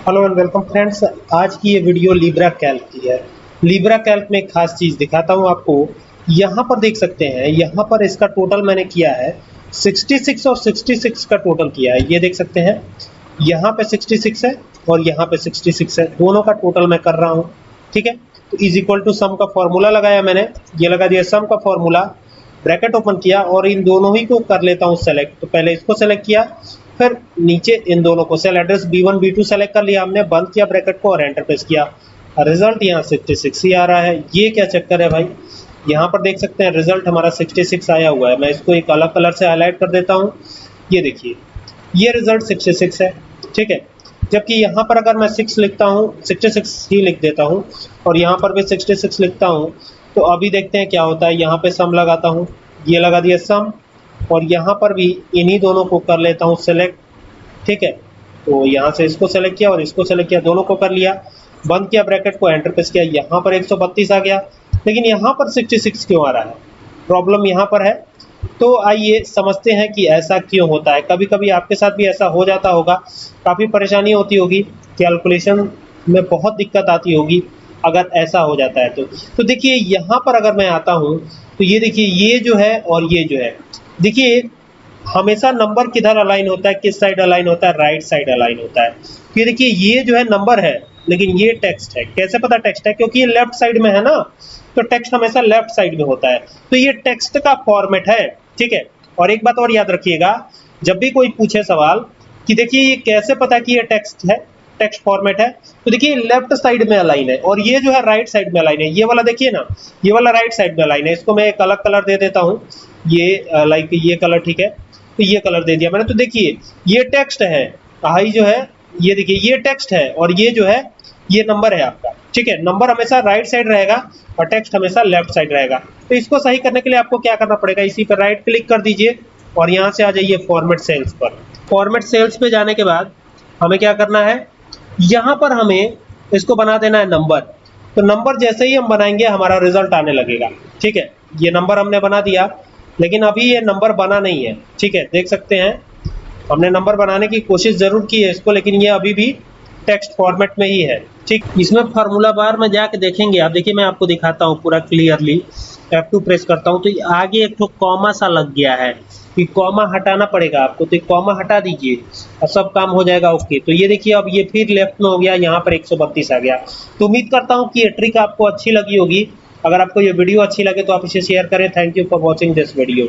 Hello and welcome friends आज की ये वीडियो लीब्रा कैल्क की है। लीब्रा कैल्क में एक खास चीज़ दिखाता हूँ आपको। यहाँ पर देख सकते हैं, यहाँ पर इसका टोटल मैंने किया है। 66 और 66 का टोटल किया है। ये देख सकते हैं, यहाँ पे 66 है और यहाँ पे 66 है। दोनों का टोटल मैं कर रहा हूँ, ठीक है? तो इज़ इक्वल टू सम का फॉर्मूला लगाया मैंने। ये लगा दिया सम का फॉर्मूला ब्रैकेट ओपन किया और इन दोनों ही को कर लेता हूँ सेलेक्ट तो पहले इसको सेलेक्ट किया फिर नीचे इन दोनों को cell address B1 B2 select कर लिया हमने, बंद किया ब्रैकेट को और एंटर प्रेस किया। रिज़ल्ट यहाँ 66 ही आ रहा है। ये क्या चक्कर है भाई? यहाँ पर देख सकते हैं रिज़ल्ट हमारा 66 आया हुआ है। मैं इसको एक अलग कलर से हाईलाइट कर देता हूँ। ये देखिए, ये रिज़ल्ट 66 है, ठीक है? जबकि यहाँ पर अगर मैं 6 लिखता हूँ 66 ही लिख देता हूँ, और यहाँ पर भी 66 लिखता हूँ तो अभी देखते हैं क्या होता है। यहाँ पे सम लगाता हूँ। ये लगा दिया सम और यहाँ पर भी इन्हीं दोनों को कर लेता हूँ सेलेक्ट ठीक है? तो यहाँ से इसको सेलेक्ट किया और इसको सेलेक्ट किया, दोनों को कर लिया। बंद किया ब्रैकेट को एंटर प्रेस किया। यहाँ पर 132 आ गया। लेकिन यहाँ पर 66 क्यों आ रहा है? प्रॉब्लम यहाँ पर है। तो आइए समझते हैं कि ऐसा क्यों होता है। कभी कभी आपके साथ भी ऐसा हो जाता होगा। काफ़ी परेशानी होती होगी। कैलकुलेशन में बहुत दिक्कत आती होगी अगर ऐसा हो जाता है तो। तो देखिए, यहाँ पर अगर मैं आता हूँ तो ये देखिए, ये जो है और ये जो है। देखिए, हमेशा नंबर किधर अलाइन होता है, किस साइड अलाइन होता है राइट साइड अलाइन होता है। ये देखिए, ये जो है नंबर है, लेकिन ये टेक्स्ट है। कैसे पता टेक्स्ट है? क्योंकि ये लेफ़्ट साइड में है ना तो टेक्स्ट हमेशा लेफ़्ट साइड में होता है। तो ये टेक्स्ट का फॉर्मेट है, ठीक है? और एक बात और याद रखिएगा, जब भी कोई पूछे सवाल कि देखिए, ये कैसे पता कि ये टेक्स्ट है? टेक्स्ट फॉर्मेट है तो देखिए लेफ़्ट साइड में अलाइन है और ये जो है राइट साइड में अलाइन है। ये वाला देखिए ना, ये वाला राइट साइड में अलाइन है। इसको मैं एक अलग कलर दे देता हूँ। ये लाइक ये कलर ठीक है तो ये कलर दे दिया मैंने। तो देखिए, ये टेक्स्ट है, हाई जो है, ये देखिए, ये टेक्स्ट है और ये जो है, ये नंबर है आपका। ठीक है नंबर हमेशा राइट साइड रहेगा और टेक्स्ट हमेशा लेफ़्ट साइड रहेगा। तो इसको सही करने के लिए आपको क्या करना पड़ेगा? इसी पर राइट क्लिक कर दीजिए और यहाँ से आ जाइए फॉर्मेट सेल्स पर। फॉर्मेट सेल्स पे जाने के बाद हमें क्या करना है? यहाँ पर हमें इसको बना देना है नंबर। तो नंबर जैसे ही हम बनाएँगे, हमारा रिज़ल्ट आने लगेगा। ठीक है? ये नंबर हमने बना दिया, लेकिन अभी ये नंबर बना नहीं है। ठीक है? देख सकते हैं। हमने नंबर बनाने की कोशिश ज़रूर की है इसको, लेकिन ये अभी भी टेक्स्ट फॉर्मेट में ही है। ठीक, इसमें फार्मूला बार में जाके देखेंगे। आप देखिए, मैं आपको दिखाता हूँ पूरा क्लियरली F2 प्रेस करता हूँ तो आगे एक तो कॉमा सा लग गया है कि कॉमा हटाना पड़ेगा आपको। तो कॉमा हटा दीजिए और सब काम हो जाएगा ओके तो ये देखिए, अब ये फिर लेफ़्ट में हो गया, यहाँ पर 132 आ गया। तो उम्मीद करता हूँ कि ये ट्रिक आपको अच्छी लगी होगी। अगर आपको ये वीडियो अच्छी लगे तो आप इसे शेयर करें। Thank you for watching this video